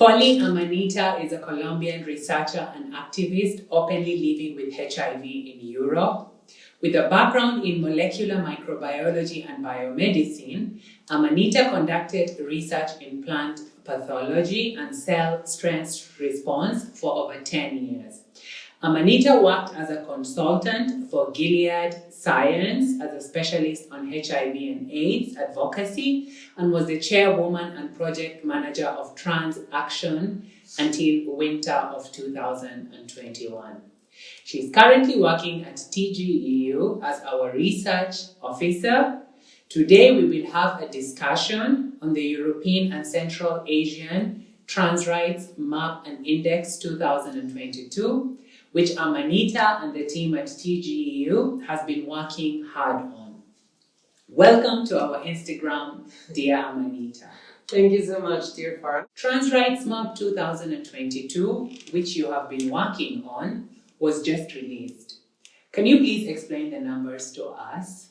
Polly Amanita is a Colombian researcher and activist openly living with HIV in Europe. With a background in molecular microbiology and biomedicine, Amanita conducted research in plant pathology and cell stress response for over 10 years. Amanita worked as a consultant for Gilead Science as a specialist on HIV and AIDS advocacy and was the chairwoman and project manager of Trans Action until winter of 2021. She is currently working at TGEU as our research officer. Today we will have a discussion on the European and Central Asian Trans Rights Map and Index 2022 which Amanita and the team at TGEU has been working hard on. Welcome to our Instagram, dear Amanita. Thank you so much, dear Farah. Trans Rights Map 2022, which you have been working on, was just released. Can you please explain the numbers to us?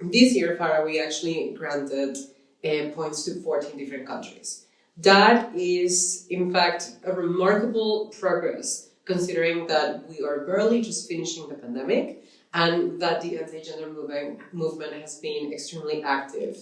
This year, Farah, we actually granted uh, points to 14 different countries. That is, in fact, a remarkable progress considering that we are barely just finishing the pandemic and that the anti-gender movement, movement has been extremely active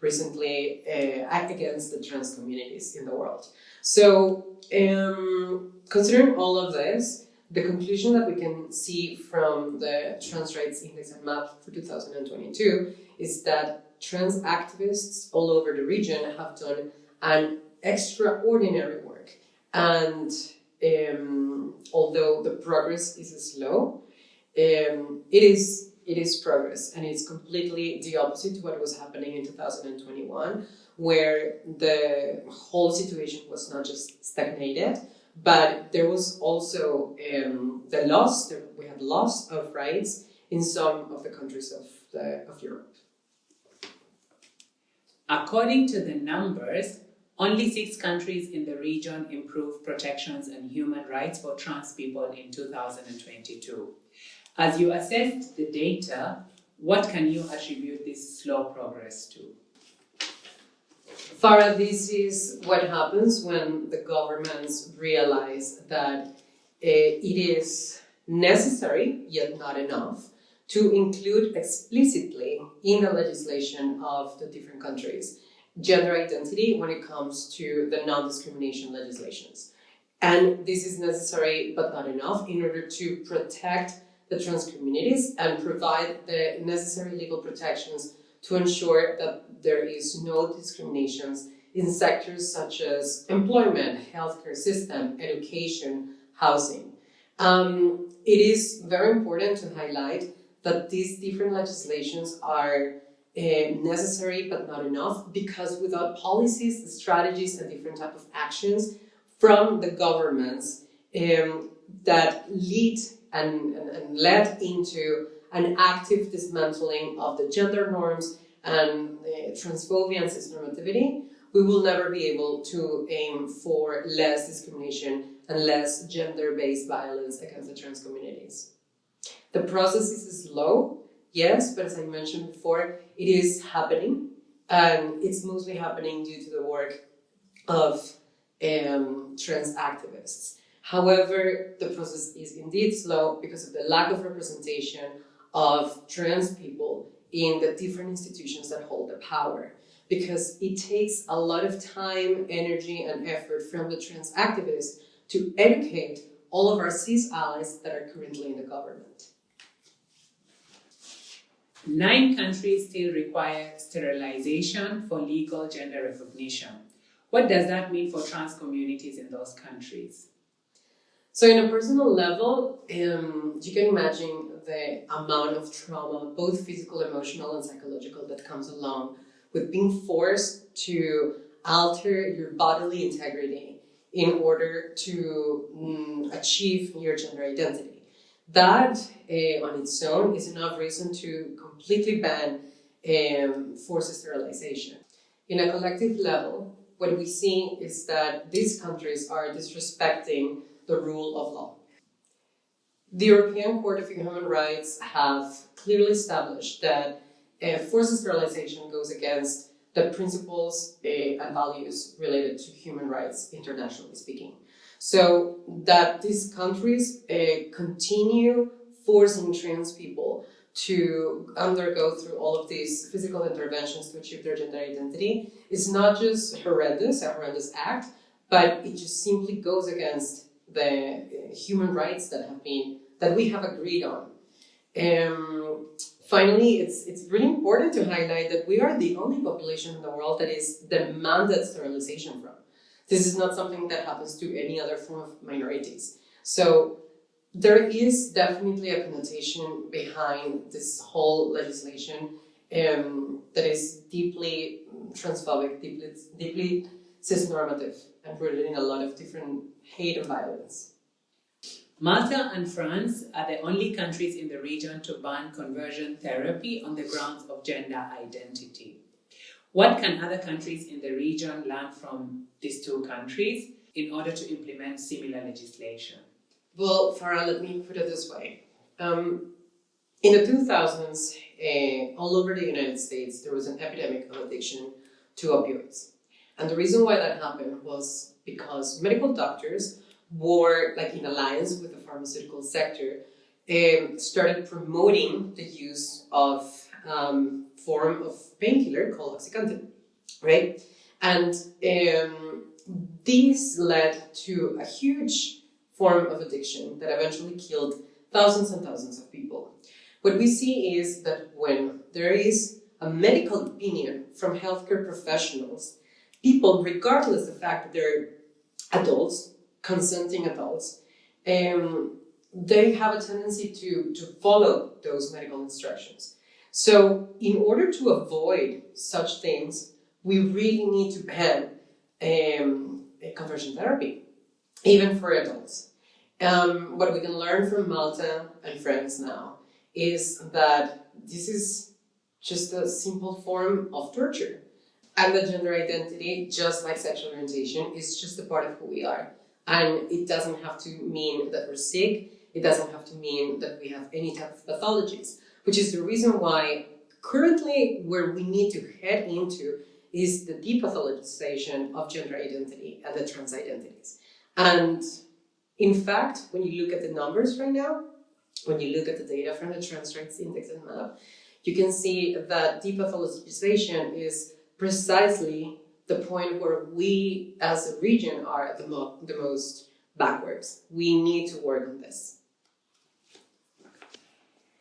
recently uh, against the trans communities in the world. So um, considering all of this, the conclusion that we can see from the Trans Rights Index and Map for 2022 is that trans activists all over the region have done an extraordinary work and um, although the progress is slow, um, it is it is progress, and it's completely the opposite to what was happening in 2021, where the whole situation was not just stagnated, but there was also um, the loss. We had loss of rights in some of the countries of the, of Europe. According to the numbers, only six countries in the region improved protections and human rights for trans people in 2022. As you assessed the data, what can you attribute this slow progress to? Farah, this is what happens when the governments realize that uh, it is necessary, yet not enough, to include explicitly in the legislation of the different countries gender identity when it comes to the non-discrimination legislations. And this is necessary but not enough in order to protect the trans communities and provide the necessary legal protections to ensure that there is no discriminations in sectors such as employment, healthcare system, education, housing. Um, it is very important to highlight that these different legislations are uh, necessary but not enough because without policies, strategies and different type of actions from the governments um, that lead and, and, and led into an active dismantling of the gender norms and uh, transphobia and cisnormativity, we will never be able to aim for less discrimination and less gender-based violence against the trans communities. The process is slow, Yes, but as I mentioned before, it is happening and it's mostly happening due to the work of um, trans activists. However, the process is indeed slow because of the lack of representation of trans people in the different institutions that hold the power. Because it takes a lot of time, energy, and effort from the trans activists to educate all of our cis allies that are currently in the government. Nine countries still require sterilization for legal gender recognition. What does that mean for trans communities in those countries? So in a personal level, um, you can imagine the amount of trauma, both physical, emotional, and psychological that comes along with being forced to alter your bodily integrity in order to mm, achieve your gender identity. That uh, on its own is enough reason to completely ban um, forced sterilization. In a collective level, what we see is that these countries are disrespecting the rule of law. The European Court of Human Rights have clearly established that uh, forced sterilization goes against the principles uh, and values related to human rights, internationally speaking. So that these countries uh, continue forcing trans people to undergo through all of these physical interventions to achieve their gender identity is not just horrendous, a horrendous act, but it just simply goes against the human rights that have been that we have agreed on. Um, finally, it's it's really important to highlight that we are the only population in the world that is demanded sterilization from. This is not something that happens to any other form of minorities. So there is definitely a connotation behind this whole legislation um, that is deeply transphobic, deeply, deeply cisnormative, and rooted in a lot of different hate and violence. Malta and France are the only countries in the region to ban conversion therapy on the grounds of gender identity. What can other countries in the region learn from these two countries in order to implement similar legislation? Well, Farah, let me put it this way. Um, in the 2000s, uh, all over the United States, there was an epidemic of addiction to opioids. And the reason why that happened was because medical doctors were, like in alliance with the pharmaceutical sector, um, started promoting the use of um, form of painkiller called OxyContin, right? And um, this led to a huge form of addiction that eventually killed thousands and thousands of people. What we see is that when there is a medical opinion from healthcare professionals, people, regardless of the fact that they're adults, consenting adults, um, they have a tendency to, to follow those medical instructions. So in order to avoid such things, we really need to ban um, conversion therapy, even for adults. Um, what we can learn from Malta and France now is that this is just a simple form of torture. And that gender identity, just like sexual orientation, is just a part of who we are. And it doesn't have to mean that we're sick, it doesn't have to mean that we have any type of pathologies, which is the reason why currently where we need to head into is the depathologization of gender identity and the trans identities. And in fact, when you look at the numbers right now, when you look at the data from the Trans Rights Index and MAP, you can see that depathologization is precisely the point where we as a region are at the, mo the most backwards. We need to work on this.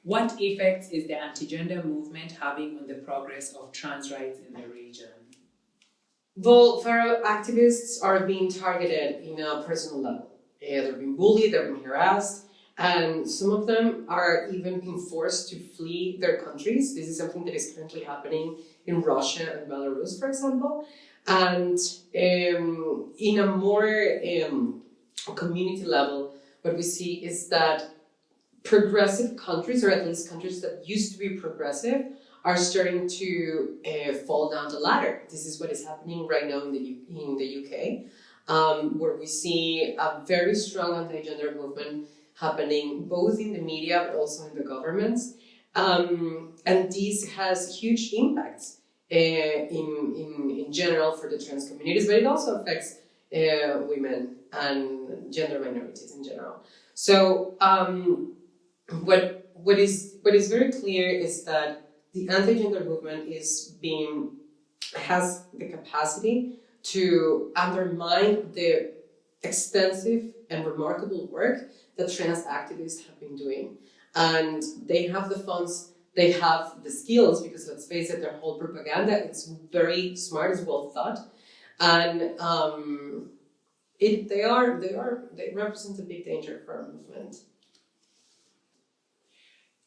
What effects is the anti-gender movement having on the progress of trans rights in the region? Well, Farah activists are being targeted in a personal level. Uh, they're being bullied, they're being harassed, and some of them are even being forced to flee their countries. This is something that is currently happening in Russia and Belarus, for example. And um, in a more um, community level, what we see is that progressive countries, or at least countries that used to be progressive, are starting to uh, fall down the ladder. This is what is happening right now in the, U in the UK um, where we see a very strong anti-gender movement happening both in the media but also in the governments. Um, and this has huge impacts uh, in, in, in general for the trans communities, but it also affects uh, women and gender minorities in general. So um, what, what, is, what is very clear is that the anti-gender movement is being, has the capacity to undermine the extensive and remarkable work that trans activists have been doing. And they have the funds, they have the skills, because let's face it, their whole propaganda, is very smart, it's well thought. And um, it, they are, they are, they represent a big danger for our movement.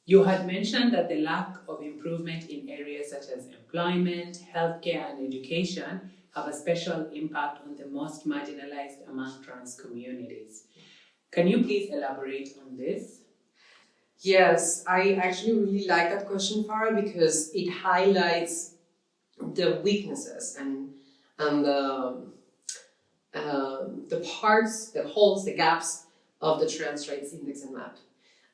You had mentioned that the lack of improvement in areas such as employment, healthcare, and education have a special impact on the most marginalized among trans communities. Can you please elaborate on this? Yes, I actually really like that question, Farah, because it highlights the weaknesses and and the, uh, the parts, the holes, the gaps of the trans rights index and map.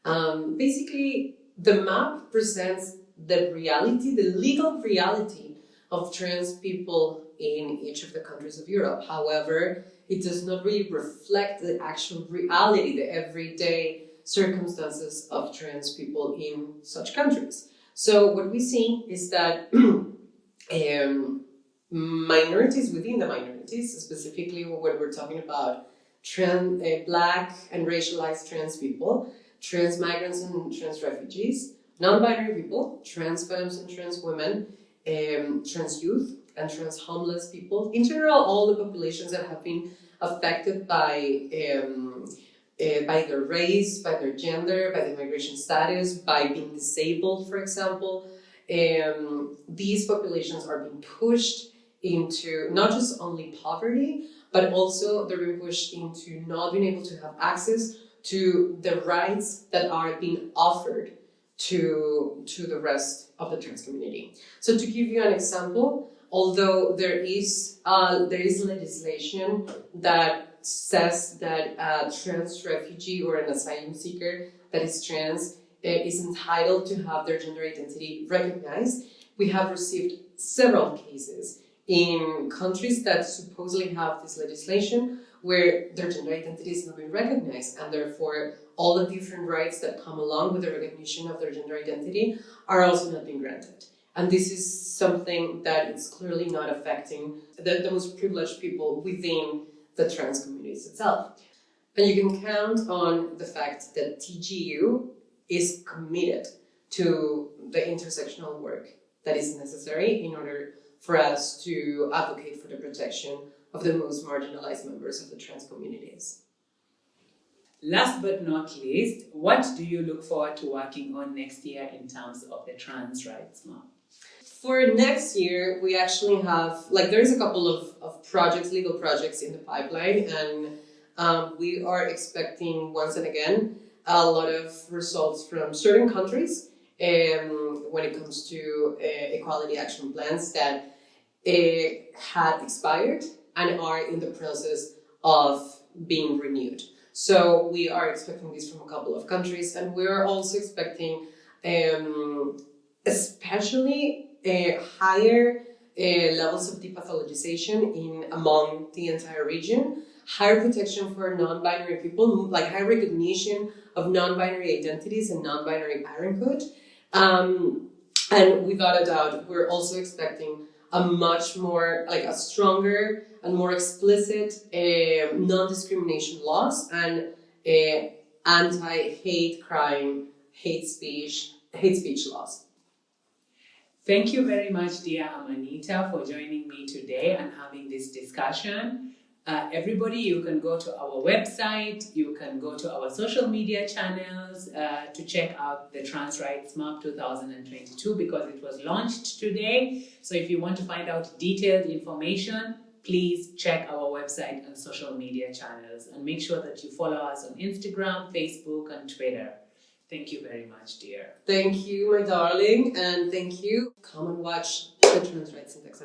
Um, basically, the map presents the reality, the legal reality of trans people in each of the countries of Europe. However, it does not really reflect the actual reality, the everyday circumstances of trans people in such countries. So what we see is that um, minorities within the minorities, specifically when we're talking about trans, uh, black and racialized trans people, trans migrants and trans refugees, non-binary people, trans femmes and trans women, um, trans youth and trans homeless people, in general all the populations that have been affected by um, uh, by their race, by their gender, by their migration status, by being disabled, for example. Um, these populations are being pushed into not just only poverty, but also they're being pushed into not being able to have access to the rights that are being offered to, to the rest of the trans community. So to give you an example, although there is, uh, there is legislation that says that a trans refugee or an asylum seeker that is trans uh, is entitled to have their gender identity recognized, we have received several cases in countries that supposedly have this legislation where their gender identity is not being recognized and therefore all the different rights that come along with the recognition of their gender identity are also not being granted. And this is something that is clearly not affecting the, the most privileged people within the trans communities itself. And you can count on the fact that TGEU is committed to the intersectional work that is necessary in order for us to advocate for the protection of the most marginalized members of the trans communities. Last but not least, what do you look forward to working on next year in terms of the trans rights map? For next year, we actually have, like there's a couple of, of projects, legal projects in the pipeline and um, we are expecting once and again a lot of results from certain countries um, when it comes to uh, equality action plans that uh, had expired and are in the process of being renewed. So we are expecting this from a couple of countries and we're also expecting um, especially uh, higher uh, levels of depathologization in among the entire region, higher protection for non-binary people, like high recognition of non-binary identities and non-binary parenthood. Um, and without a doubt, we're also expecting a much more, like a stronger and more explicit uh, non-discrimination laws and uh, anti-hate crime, hate speech, hate speech laws. Thank you very much, dear Amanita, for joining me today and having this discussion. Uh, everybody, you can go to our website, you can go to our social media channels uh, to check out the Trans Rights Map 2022 because it was launched today. So if you want to find out detailed information, please check our website and social media channels and make sure that you follow us on Instagram, Facebook, and Twitter. Thank you very much, dear. Thank you, my darling, and thank you. Come and watch the Trans Rights Index